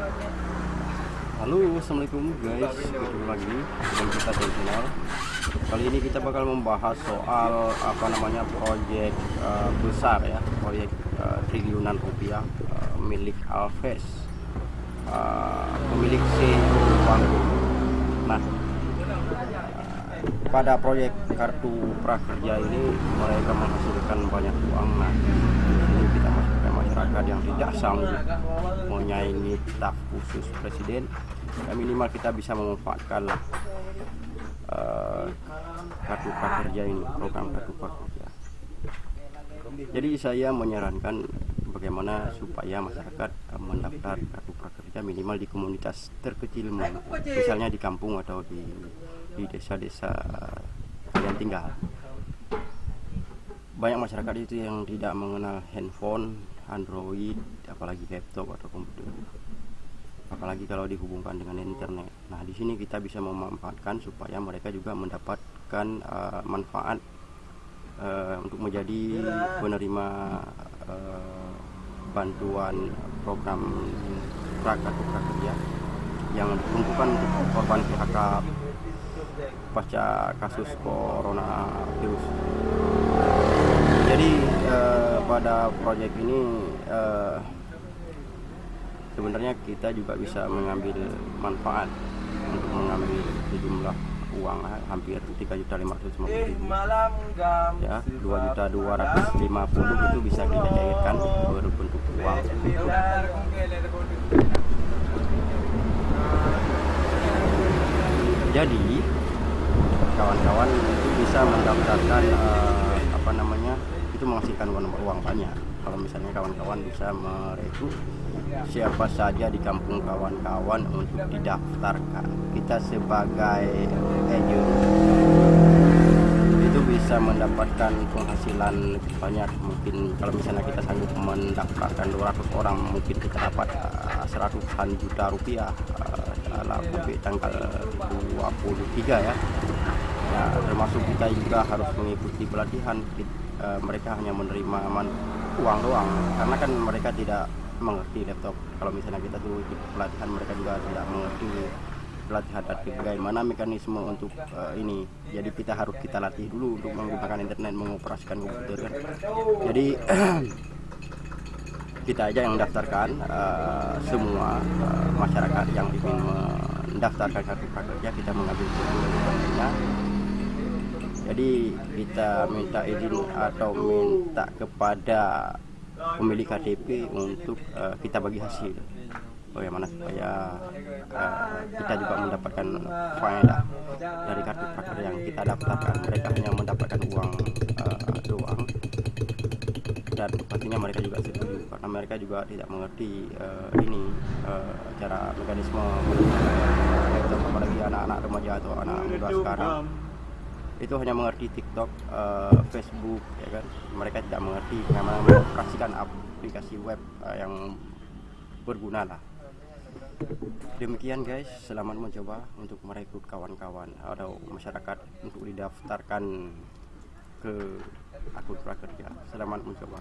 Halo, assalamualaikum guys. Ketemu lagi dengan kita di channel. Kali ini kita bakal membahas soal apa namanya proyek uh, besar ya, proyek uh, triliunan rupiah uh, milik Alves, uh, pemilik CEO Bangku. Nah, pada proyek kartu prakerja ini mereka menghasilkan banyak uang. Nah, ini kita masuk ke masyarakat yang tidak sanggup menyaingi staf khusus presiden ya minimal kita bisa memanfaatkan uh, kartu prakerja ini program kartu prakerja. Jadi saya menyarankan bagaimana supaya masyarakat mendaftar kartu prakerja minimal di komunitas terkecil misalnya di kampung atau di desa-desa kalian tinggal banyak masyarakat itu yang tidak mengenal handphone, Android, apalagi laptop atau komputer. Apalagi kalau dihubungkan dengan internet. Nah, di sini kita bisa memanfaatkan supaya mereka juga mendapatkan uh, manfaat uh, untuk menjadi penerima uh, bantuan program prakartu prakerja yang diperuntukkan untuk korban PHK pasca kasus coronavirus jadi eh, pada proyek ini eh, sebenarnya kita juga bisa mengambil manfaat untuk mengambil sejumlah uang hampir 3 juta 550 ribu. Ya 2 juta 250 itu bisa kita cairkan berbentuk uang. Jadi kawan-kawan itu bisa mendaftarkan uh, apa namanya itu menghasilkan uang, banyak. Kalau misalnya kawan-kawan bisa merekrut siapa saja di kampung kawan-kawan untuk didaftarkan. Kita sebagai agent. Itu bisa mendapatkan penghasilan banyak mungkin. Kalau misalnya kita sanggup mendaftarkan 200 orang mungkin kita dapat uh, seratusan juta rupiah uh, dalam tanggal 23 ya ya termasuk kita juga harus mengikuti pelatihan uh, mereka hanya menerima uang doang. Karena kan mereka tidak mengerti laptop. Kalau misalnya kita dulu ikut pelatihan mereka juga tidak mengerti pelatihan latih bagaimana mekanisme untuk uh, ini. Jadi kita harus kita latih dulu untuk menggunakan internet mengoperasikan komputer kan. Jadi kita aja yang mendaftarkan uh, semua uh, masyarakat yang ingin mendaftarkan kartu prakerja kita mengambil dokumennya jadi kita minta izin atau minta kepada pemilik KTP untuk uh, kita bagi hasil. Bagaimana supaya uh, kita juga mendapatkan faedah dari kartu prakerja yang kita daftarkan mereka hanya mendapatkan uang uh, doang. Dan pastinya mereka juga setuju karena mereka juga tidak mengerti uh, ini uh, cara mekanisme apalagi anak-anak remaja atau anak muda sekarang itu hanya mengerti TikTok, uh, Facebook, ya kan. Mereka tidak mengerti bagaimana mengoperasikan aplikasi web uh, yang berguna lah. Demikian guys, selamat mencoba untuk merekrut kawan-kawan atau masyarakat untuk didaftarkan ke akun prakerja. Selamat mencoba.